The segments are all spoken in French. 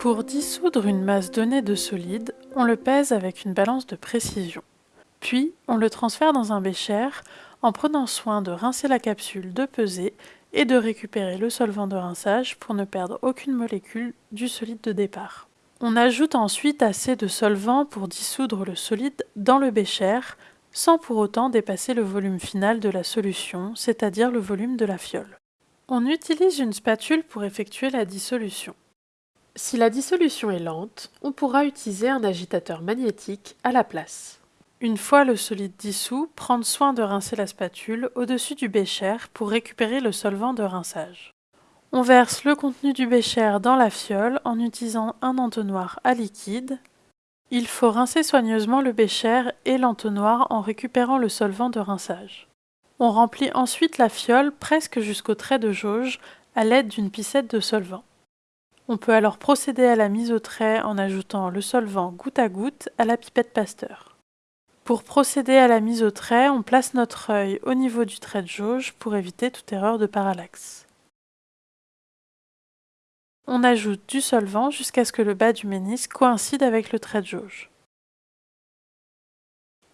Pour dissoudre une masse donnée de solide, on le pèse avec une balance de précision. Puis, on le transfère dans un bécher en prenant soin de rincer la capsule de pesée et de récupérer le solvant de rinçage pour ne perdre aucune molécule du solide de départ. On ajoute ensuite assez de solvant pour dissoudre le solide dans le bécher sans pour autant dépasser le volume final de la solution, c'est-à-dire le volume de la fiole. On utilise une spatule pour effectuer la dissolution. Si la dissolution est lente, on pourra utiliser un agitateur magnétique à la place. Une fois le solide dissous, prendre soin de rincer la spatule au-dessus du bécher pour récupérer le solvant de rinçage. On verse le contenu du bécher dans la fiole en utilisant un entonnoir à liquide. Il faut rincer soigneusement le bécher et l'entonnoir en récupérant le solvant de rinçage. On remplit ensuite la fiole presque jusqu'au trait de jauge à l'aide d'une piscette de solvant. On peut alors procéder à la mise au trait en ajoutant le solvant goutte à goutte à la pipette Pasteur. Pour procéder à la mise au trait, on place notre œil au niveau du trait de jauge pour éviter toute erreur de parallaxe. On ajoute du solvant jusqu'à ce que le bas du ménisque coïncide avec le trait de jauge.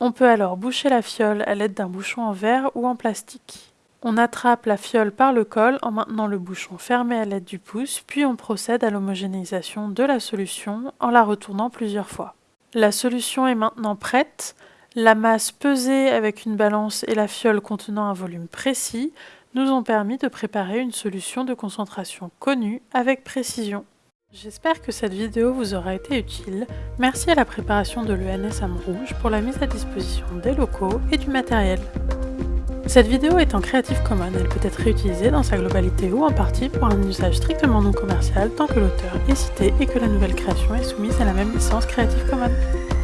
On peut alors boucher la fiole à l'aide d'un bouchon en verre ou en plastique. On attrape la fiole par le col en maintenant le bouchon fermé à l'aide du pouce, puis on procède à l'homogénéisation de la solution en la retournant plusieurs fois. La solution est maintenant prête, la masse pesée avec une balance et la fiole contenant un volume précis nous ont permis de préparer une solution de concentration connue avec précision. J'espère que cette vidéo vous aura été utile. Merci à la préparation de l'ENS Rouge pour la mise à disposition des locaux et du matériel. Cette vidéo est en Creative Commons, elle peut être réutilisée dans sa globalité ou en partie pour un usage strictement non commercial tant que l'auteur est cité et que la nouvelle création est soumise à la même licence Creative Commons.